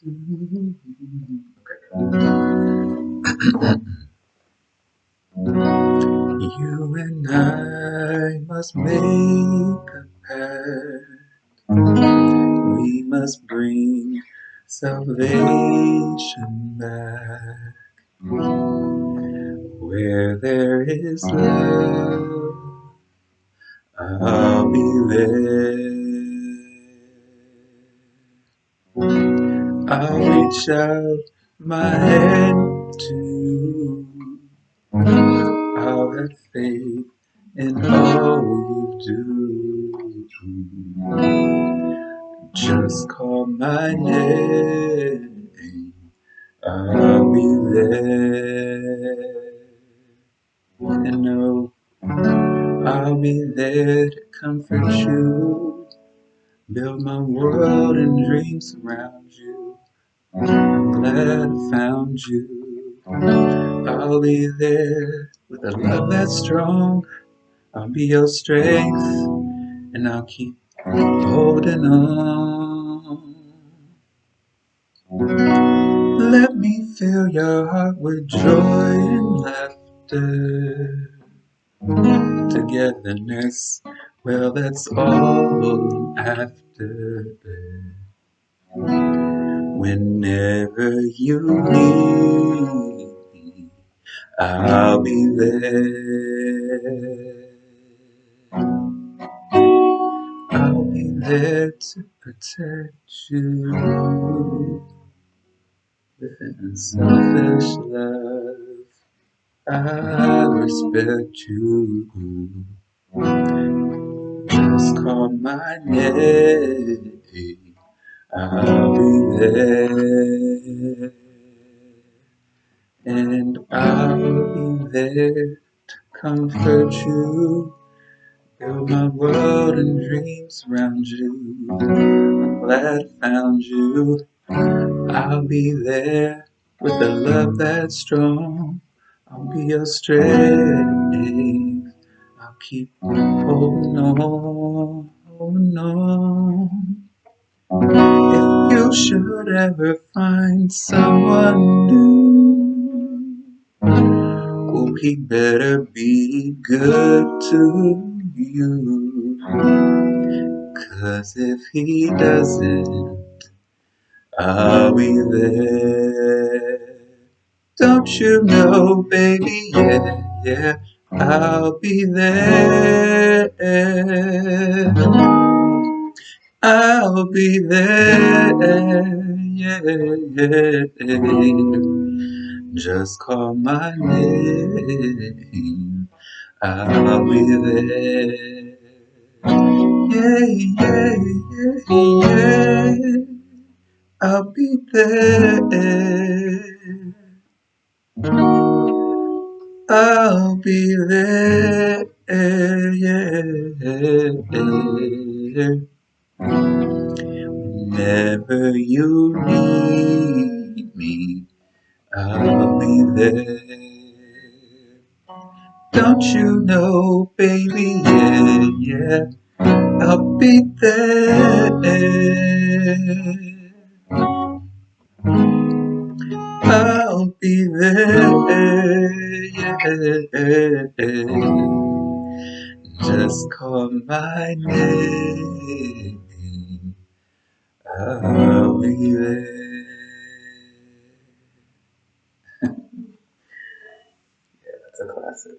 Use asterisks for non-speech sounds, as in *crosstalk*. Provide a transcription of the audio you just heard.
to you. *coughs* You and I must make a pact. We must bring salvation back. Where there is love, I'll be there. I'll reach out my hand to you. I'll have faith in all you do. Just call my name, I'll be there. And know I'll be there to comfort you. Build my world and dreams around you. I'm glad I found you. I'll be there with a love that's strong. I'll be your strength, and I'll keep holding on. Let me fill your heart with joy and laughter. Togetherness, well, that's all I'm after. Whenever you need me, I'll be there. I'll be there to protect you with an unselfish love. I respect you. Just call my name. I'll be there. And I'll be there to comfort you. Build my world and dreams around you. I'm glad I found you. I'll be there with a love that's strong. I'll be your strength. I'll keep holding on, holding on. If you should ever find someone new, oh, he better be good to you. Cause if he doesn't, I'll be there. Don't you know, baby, yeah, yeah, I'll be there. I'll be there, yeah, yeah. Just call my name, I'll be there. Yeah, yeah, yeah, yeah. I'll be there. I'll be there, yeah. Whenever you need me, I'll be there. Don't you know, baby, yeah, yeah, I'll be there. Just call my name. I'll be there. *laughs* yeah, that's a classic.